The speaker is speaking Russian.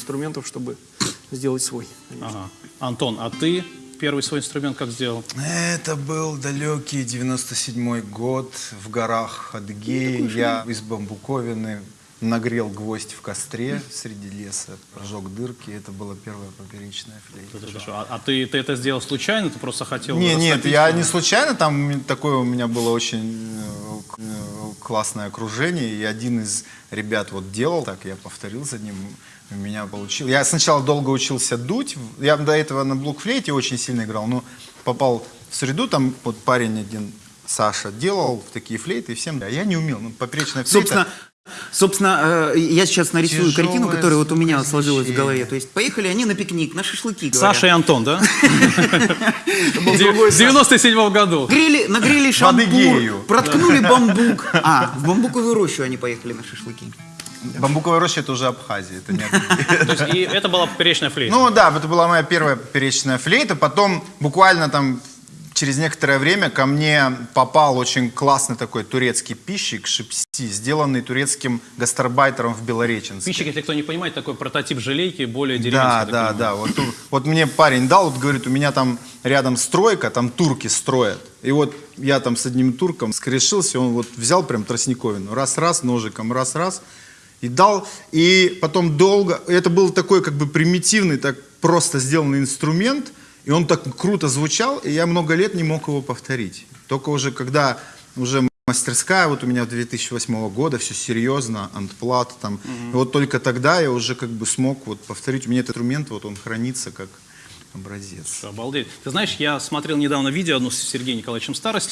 инструментов, чтобы сделать свой. Ага. Антон, а ты первый свой инструмент как сделал? Это был далекий 97 год в горах Адыгеи. Я из бамбуковины нагрел гвоздь в костре среди леса, прожег дырки. Это была первая поперечная флейта. А, а ты, ты это сделал случайно? Ты просто хотел Не, нет, растопить? я не случайно, там такое у меня было очень э, э, классное окружение, и один из ребят вот делал так, я повторил за ним, у меня получил. Я сначала долго учился дуть, я до этого на блокфлейте очень сильно играл, но попал в среду, там вот парень один, Саша, делал такие флейты, и всем, а я не умел, ну, поперечная флейта. Собственно, собственно, э, я сейчас нарисую Тяжелое картину, которая вот у меня сложилась в голове. То есть поехали они на пикник, на шашлыки, говоря. Саша и Антон, да? В 97 году. Нагрели, шампур, проткнули бамбук. А, в бамбуковую рощу они поехали на шашлыки. Бамбуковая роща это уже Абхазия, это не Адыгея. То есть, и это была поперечная флейта. Ну да, это была моя первая перечная флейта. Потом буквально там через некоторое время ко мне попал очень классный такой турецкий пищик шипси, сделанный турецким гастарбайтером в Белореченске. Пищик, если кто не понимает, такой прототип желейки, более Да, деревенский. так да, понимаю. да. Вот, вот мне парень дал, вот говорит, у меня там рядом стройка, там турки строят. И вот я там с одним турком скрешился, он вот взял прям тростниковину, раз-раз, ножиком, раз-раз, и дал. И потом долго, это был такой как бы примитивный, так просто сделанный инструмент, и он так круто звучал, и я много лет не мог его повторить. Только уже когда уже мастерская вот у меня в 2008 года, все серьезно, антплат там. И вот только тогда я уже как бы смог вот повторить. У меня этот инструмент, вот он хранится как образец. Обалдеть. Ты знаешь, я смотрел недавно видео одно с Сергеем Николаевичем Старости,